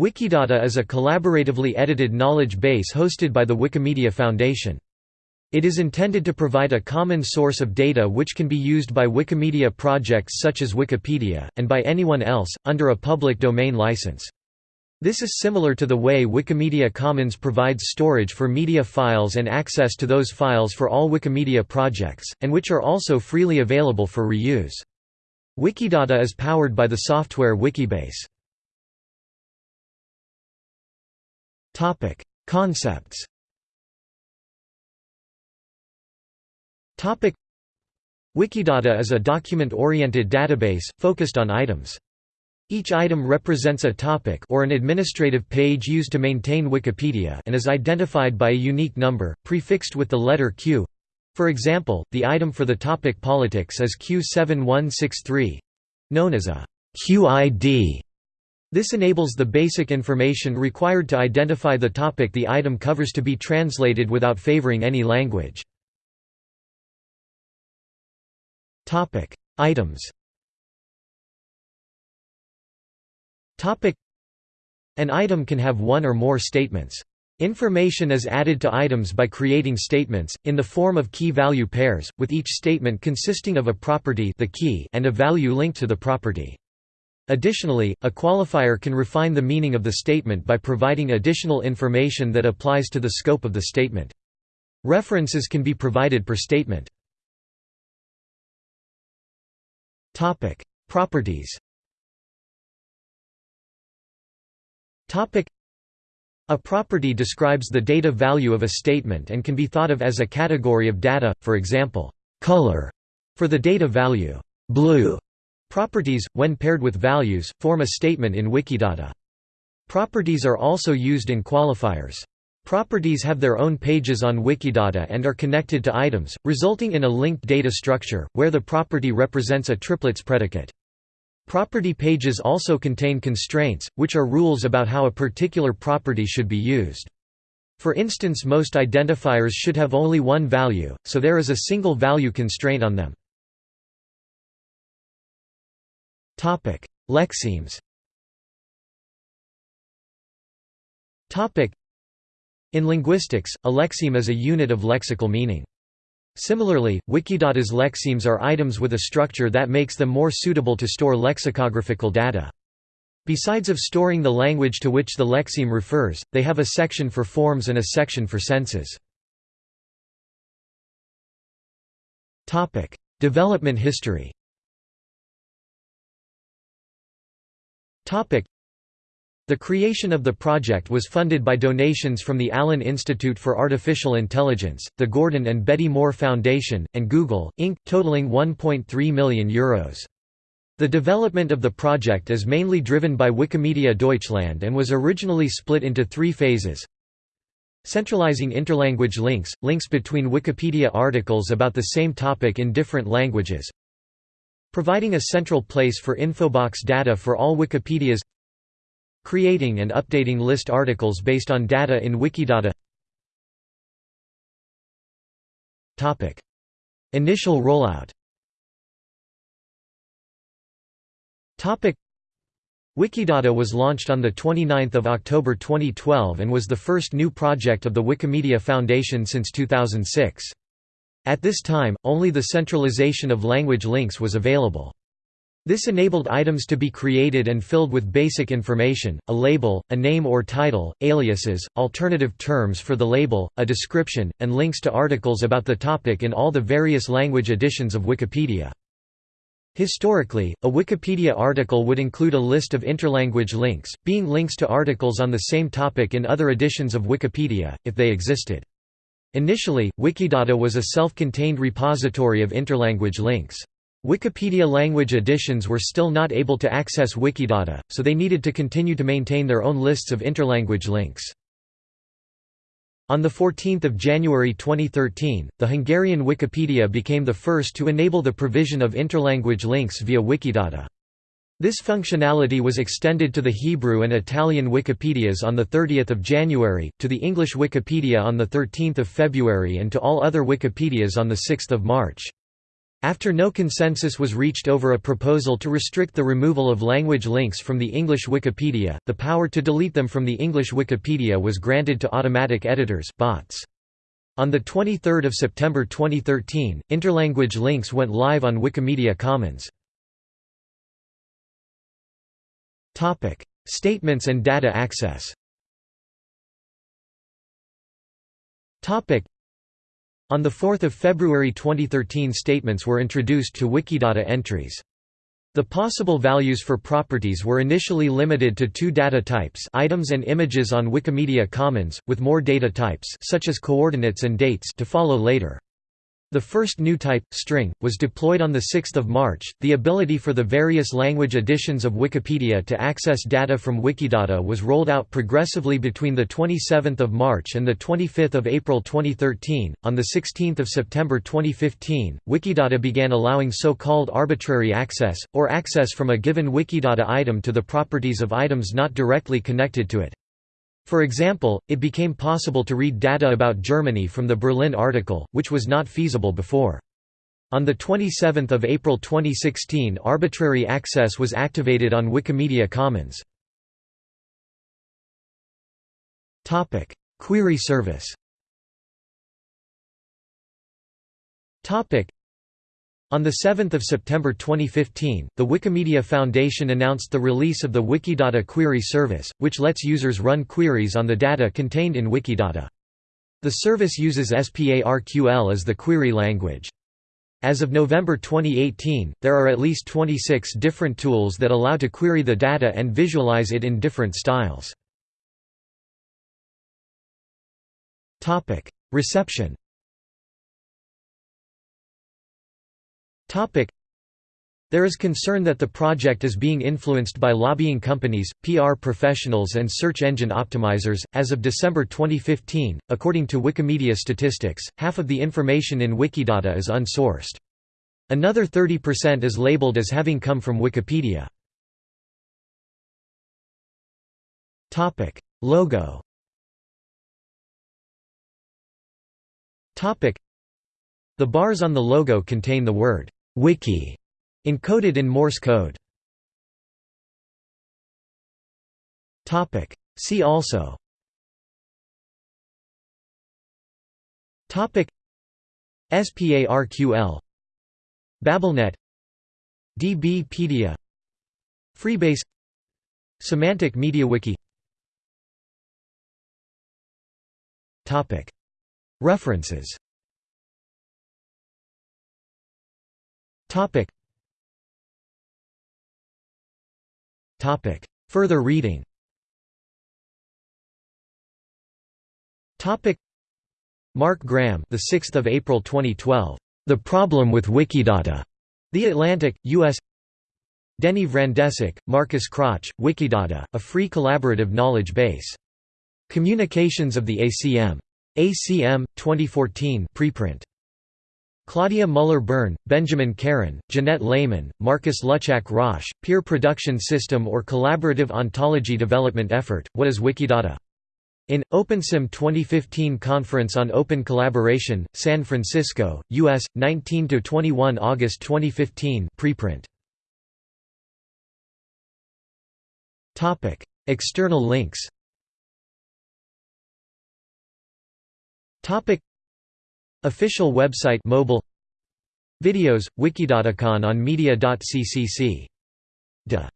Wikidata is a collaboratively edited knowledge base hosted by the Wikimedia Foundation. It is intended to provide a common source of data which can be used by Wikimedia projects such as Wikipedia, and by anyone else, under a public domain license. This is similar to the way Wikimedia Commons provides storage for media files and access to those files for all Wikimedia projects, and which are also freely available for reuse. Wikidata is powered by the software Wikibase. Concepts Wikidata is a document-oriented database, focused on items. Each item represents a topic or an administrative page used to maintain Wikipedia and is identified by a unique number, prefixed with the letter Q. For example, the item for the topic politics is Q7163—known as a QID. This enables the basic information required to identify the topic the item covers to be translated without favoring any language. Items An item can have one or more statements. Information is added to items by creating statements, in the form of key-value pairs, with each statement consisting of a property the key and a value linked to the property. Additionally, a qualifier can refine the meaning of the statement by providing additional information that applies to the scope of the statement. References can be provided per statement. Properties a property describes the data value of a statement and can be thought of as a category of data, for example, color for the data value, blue. Properties, when paired with values, form a statement in Wikidata. Properties are also used in qualifiers. Properties have their own pages on Wikidata and are connected to items, resulting in a linked data structure, where the property represents a triplets predicate. Property pages also contain constraints, which are rules about how a particular property should be used. For instance most identifiers should have only one value, so there is a single value constraint on them. Lexemes Topic: In linguistics, a lexeme is a unit of lexical meaning. Similarly, Wikidata's lexemes are items with a structure that makes them more suitable to store lexicographical data. Besides of storing the language to which the lexeme refers, they have a section for forms and a section for senses. Development history the creation of the project was funded by donations from the Allen Institute for Artificial Intelligence, the Gordon and Betty Moore Foundation, and Google, Inc., totaling €1.3 million. Euros. The development of the project is mainly driven by Wikimedia Deutschland and was originally split into three phases. Centralizing interlanguage links, links between Wikipedia articles about the same topic in different languages. Providing a central place for infobox data for all Wikipedias Creating and updating list articles based on data in Wikidata. Initial rollout. Wikidata was launched on 29 October 2012 and was the first new project of the Wikimedia Foundation since 2006. At this time, only the centralization of language links was available. This enabled items to be created and filled with basic information, a label, a name or title, aliases, alternative terms for the label, a description, and links to articles about the topic in all the various language editions of Wikipedia. Historically, a Wikipedia article would include a list of interlanguage links, being links to articles on the same topic in other editions of Wikipedia, if they existed. Initially, Wikidata was a self-contained repository of interlanguage links. Wikipedia language editions were still not able to access Wikidata, so they needed to continue to maintain their own lists of interlanguage links. On 14 January 2013, the Hungarian Wikipedia became the first to enable the provision of interlanguage links via Wikidata. This functionality was extended to the Hebrew and Italian Wikipedias on 30 January, to the English Wikipedia on 13 February and to all other Wikipedias on 6 March. After no consensus was reached over a proposal to restrict the removal of language links from the English Wikipedia, the power to delete them from the English Wikipedia was granted to automatic editors bots. On 23 September 2013, interlanguage links went live on Wikimedia Commons. Statements and data access on 4 February 2013 statements were introduced to Wikidata entries. The possible values for properties were initially limited to two data types items and images on Wikimedia Commons, with more data types such as coordinates and dates to follow later. The first new type, string, was deployed on 6 March. The ability for the various language editions of Wikipedia to access data from Wikidata was rolled out progressively between 27 March and 25 April 2013. On 16 September 2015, Wikidata began allowing so-called arbitrary access, or access from a given Wikidata item to the properties of items not directly connected to it. For example, it became possible to read data about Germany from the Berlin article, which was not feasible before. On 27 April 2016 arbitrary access was activated on Wikimedia Commons. Query service on 7 September 2015, the Wikimedia Foundation announced the release of the Wikidata Query Service, which lets users run queries on the data contained in Wikidata. The service uses SPARQL as the query language. As of November 2018, there are at least 26 different tools that allow to query the data and visualize it in different styles. Reception There is concern that the project is being influenced by lobbying companies, PR professionals, and search engine optimizers. As of December 2015, according to Wikimedia statistics, half of the information in Wikidata is unsourced. Another 30% is labeled as having come from Wikipedia. Topic: Logo. Topic: The bars on the logo contain the word Wiki, encoded in Morse code. Topic. See also. Topic. SPARQL. Babelnet. DBpedia. Freebase. Semantic MediaWiki. Topic. References. Topic. Topic. Further reading. Topic. Mark Graham, the 6th of April 2012. The Problem with Wikidata. The Atlantic, U.S. Denny Vrandečić, Markus Krötzsch, Wikidata, a free collaborative knowledge base. Communications of the ACM. ACM, 2014 preprint. Claudia Müller-Birn, Benjamin Karran, Janette Lehmann, Marcus Luchak Roche, Peer Production System or Collaborative Ontology Development Effort, What is Wikidata? In, OpenSym 2015 Conference on Open Collaboration, San Francisco, U.S., 19–21 August 2015 preprint. External links Official website mobile Videos, Wikidatacon on media.ccc. De